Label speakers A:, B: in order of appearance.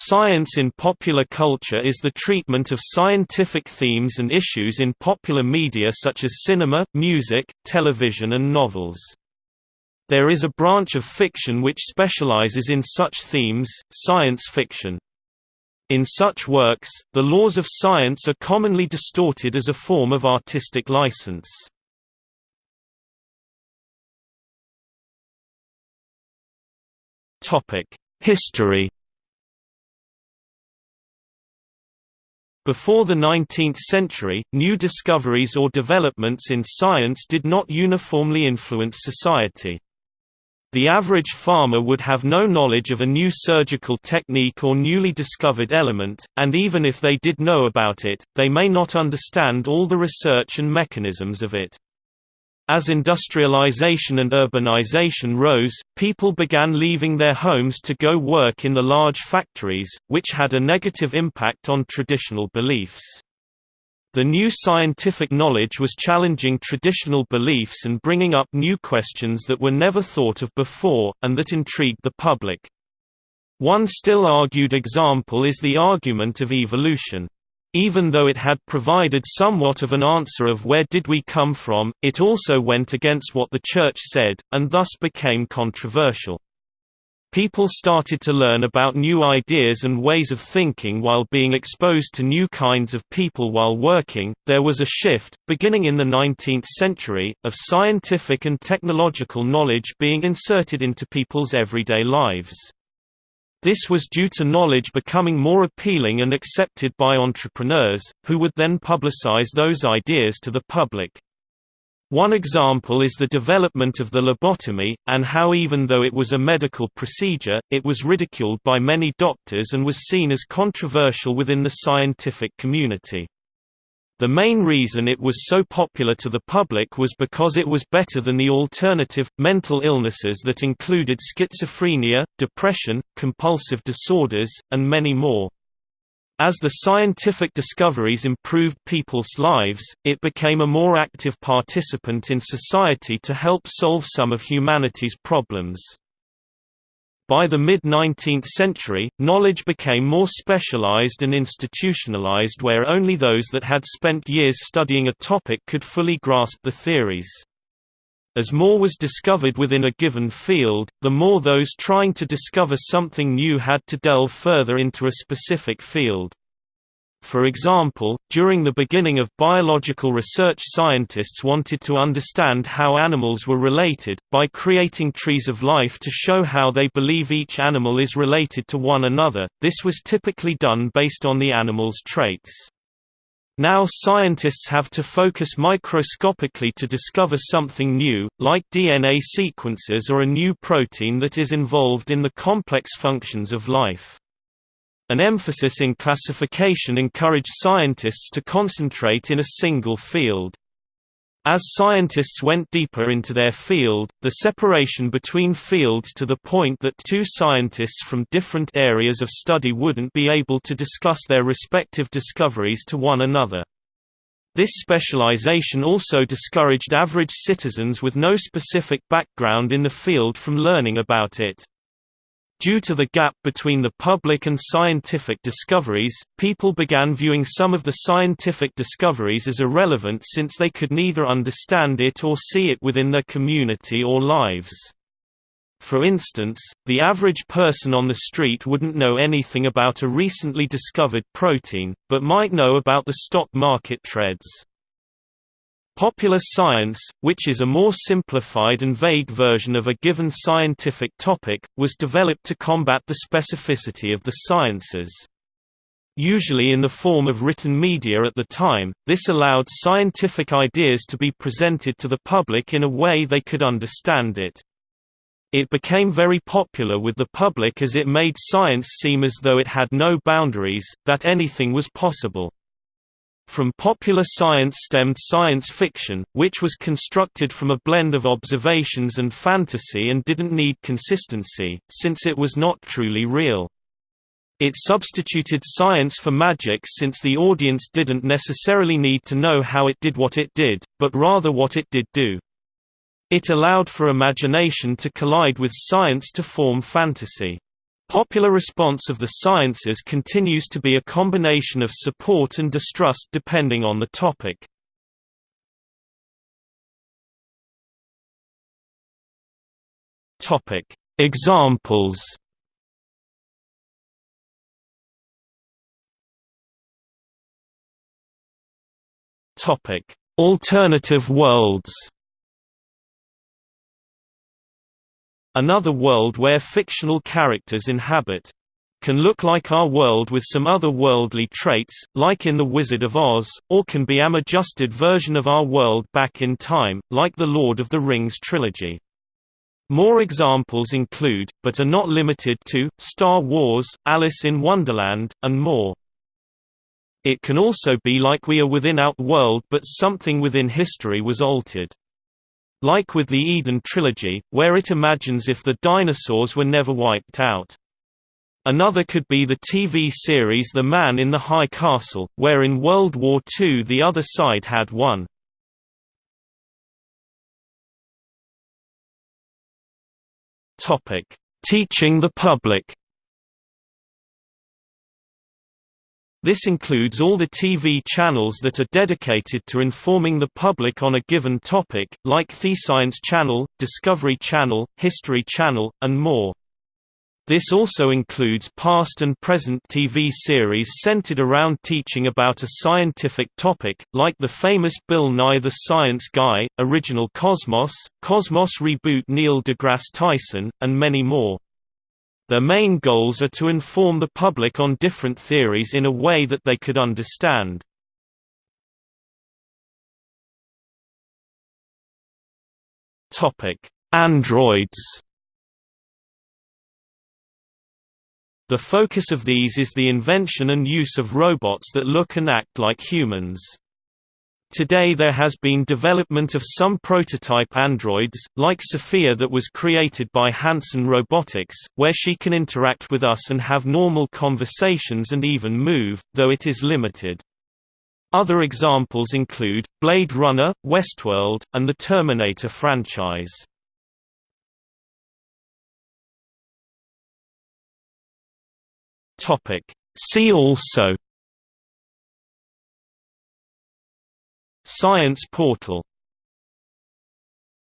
A: Science in popular culture is the treatment of scientific themes and issues in popular media such as cinema, music, television and novels. There is a branch of fiction which specializes in such themes, science fiction. In such works, the laws of science are commonly distorted as a form of artistic license. History Before the 19th century, new discoveries or developments in science did not uniformly influence society. The average farmer would have no knowledge of a new surgical technique or newly discovered element, and even if they did know about it, they may not understand all the research and mechanisms of it. As industrialization and urbanization rose, people began leaving their homes to go work in the large factories, which had a negative impact on traditional beliefs. The new scientific knowledge was challenging traditional beliefs and bringing up new questions that were never thought of before, and that intrigued the public. One still argued example is the argument of evolution. Even though it had provided somewhat of an answer of where did we come from, it also went against what the Church said, and thus became controversial. People started to learn about new ideas and ways of thinking while being exposed to new kinds of people while working. There was a shift, beginning in the 19th century, of scientific and technological knowledge being inserted into people's everyday lives. This was due to knowledge becoming more appealing and accepted by entrepreneurs, who would then publicize those ideas to the public. One example is the development of the lobotomy, and how even though it was a medical procedure, it was ridiculed by many doctors and was seen as controversial within the scientific community. The main reason it was so popular to the public was because it was better than the alternative, mental illnesses that included schizophrenia, depression, compulsive disorders, and many more. As the scientific discoveries improved people's lives, it became a more active participant in society to help solve some of humanity's problems. By the mid-19th century, knowledge became more specialized and institutionalized where only those that had spent years studying a topic could fully grasp the theories. As more was discovered within a given field, the more those trying to discover something new had to delve further into a specific field. For example, during the beginning of biological research scientists wanted to understand how animals were related, by creating trees of life to show how they believe each animal is related to one another, this was typically done based on the animal's traits. Now scientists have to focus microscopically to discover something new, like DNA sequences or a new protein that is involved in the complex functions of life. An emphasis in classification encouraged scientists to concentrate in a single field. As scientists went deeper into their field, the separation between fields to the point that two scientists from different areas of study wouldn't be able to discuss their respective discoveries to one another. This specialization also discouraged average citizens with no specific background in the field from learning about it. Due to the gap between the public and scientific discoveries, people began viewing some of the scientific discoveries as irrelevant since they could neither understand it or see it within their community or lives. For instance, the average person on the street wouldn't know anything about a recently discovered protein, but might know about the stock market trends. Popular science, which is a more simplified and vague version of a given scientific topic, was developed to combat the specificity of the sciences. Usually in the form of written media at the time, this allowed scientific ideas to be presented to the public in a way they could understand it. It became very popular with the public as it made science seem as though it had no boundaries, that anything was possible. From popular science stemmed science fiction, which was constructed from a blend of observations and fantasy and didn't need consistency, since it was not truly real. It substituted science for magic since the audience didn't necessarily need to know how it did what it did, but rather what it did do. It allowed for imagination to collide with science to form fantasy. Popular response of the sciences continues to be a combination of support and distrust depending on the topic. Examples. Alternative worlds. Another world where fictional characters inhabit can look like our world with some other worldly traits, like in The Wizard of Oz, or can be am adjusted version of our world back in time, like the Lord of the Rings trilogy. More examples include, but are not limited to, Star Wars, Alice in Wonderland, and more. It can also be like we are within our world but something within history was altered. Like with the Eden trilogy, where it imagines if the dinosaurs were never wiped out. Another could be the TV series The Man in the High Castle, where in World War II the other side had won. Teaching the public This includes all the TV channels that are dedicated to informing the public on a given topic, like TheScience Channel, Discovery Channel, History Channel, and more. This also includes past and present TV series centered around teaching about a scientific topic, like the famous Bill Nye the Science Guy, Original Cosmos, Cosmos Reboot Neil deGrasse Tyson, and many more. Their main goals are to inform the public on different theories in a way that they could understand. Androids The focus of these is the invention and use of robots that look and act like humans. Today there has been development of some prototype androids, like Sophia that was created by Hanson Robotics, where she can interact with us and have normal conversations and even move, though it is limited. Other examples include, Blade Runner, Westworld, and the Terminator franchise. See also Science portal